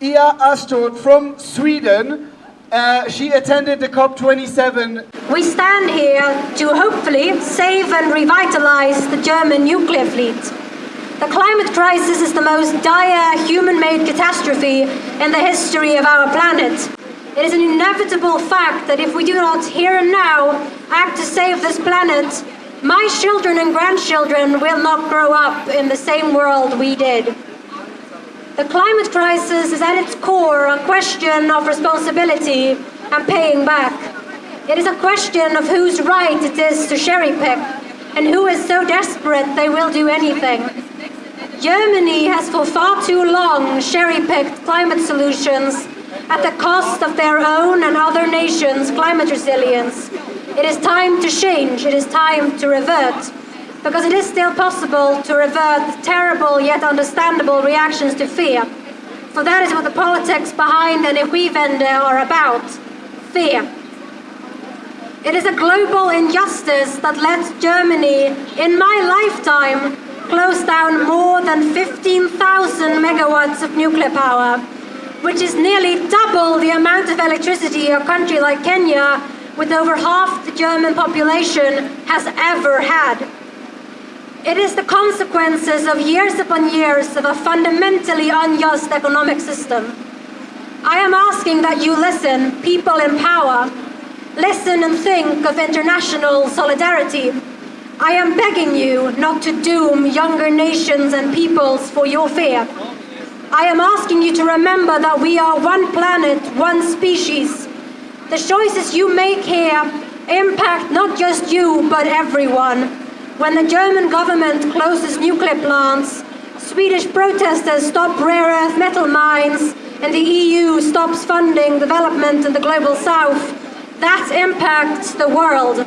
Ia Aanstoot from Sweden. Uh, she attended the COP27. We stand here to hopefully save and revitalize the German nuclear fleet. The climate crisis is the most dire human-made catastrophe in the history of our planet. It is an inevitable fact that if we do not here and now act to save this planet, my children and grandchildren will not grow up in the same world we did. The climate crisis is at its core a question of responsibility and paying back. It is a question of whose right it is to cherry pick and who is so desperate they will do anything. Germany has for far too long cherry-picked climate solutions at the cost of their own and other nations' climate resilience. It is time to change, it is time to revert because it is still possible to revert terrible yet understandable reactions to fear. For that is what the politics behind Energiewende are about. Fear. It is a global injustice that lets Germany, in my lifetime, close down more than 15,000 megawatts of nuclear power, which is nearly double the amount of electricity a country like Kenya, with over half the German population, has ever had. It is the consequences of years upon years of a fundamentally unjust economic system. I am asking that you listen, people in power. Listen and think of international solidarity. I am begging you not to doom younger nations and peoples for your fear. I am asking you to remember that we are one planet, one species. The choices you make here impact not just you, but everyone. When the German government closes nuclear plants, Swedish protesters stop rare earth metal mines, and the EU stops funding development in the global south, that impacts the world.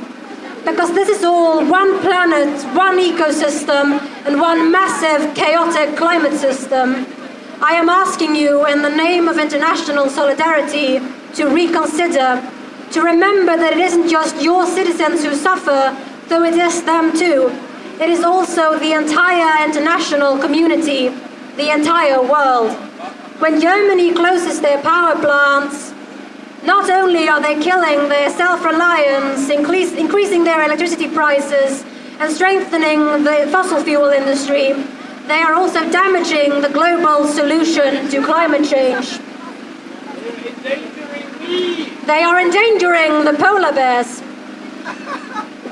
Because this is all one planet, one ecosystem, and one massive chaotic climate system. I am asking you, in the name of international solidarity, to reconsider, to remember that it isn't just your citizens who suffer, though it is them too. It is also the entire international community, the entire world. When Germany closes their power plants, not only are they killing their self-reliance, increase, increasing their electricity prices, and strengthening the fossil fuel industry, they are also damaging the global solution to climate change. They are endangering the polar bears.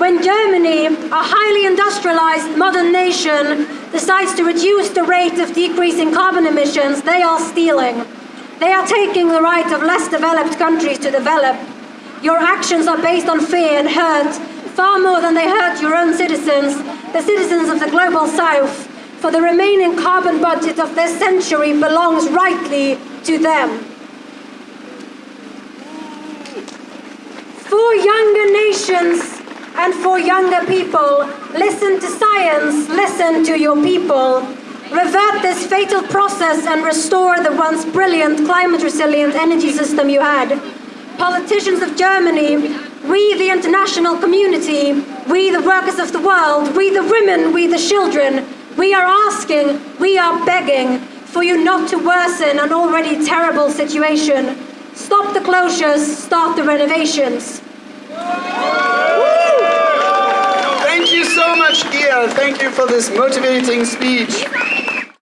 When Germany, a highly industrialized modern nation, decides to reduce the rate of decreasing carbon emissions, they are stealing. They are taking the right of less developed countries to develop. Your actions are based on fear and hurt, far more than they hurt your own citizens, the citizens of the global south. For the remaining carbon budget of this century belongs rightly to them. For younger nations, and for younger people, listen to science, listen to your people. Revert this fatal process and restore the once brilliant climate resilient energy system you had. Politicians of Germany, we the international community, we the workers of the world, we the women, we the children, we are asking, we are begging for you not to worsen an already terrible situation. Stop the closures, start the renovations. Thank you so much, Gia. Thank you for this motivating speech.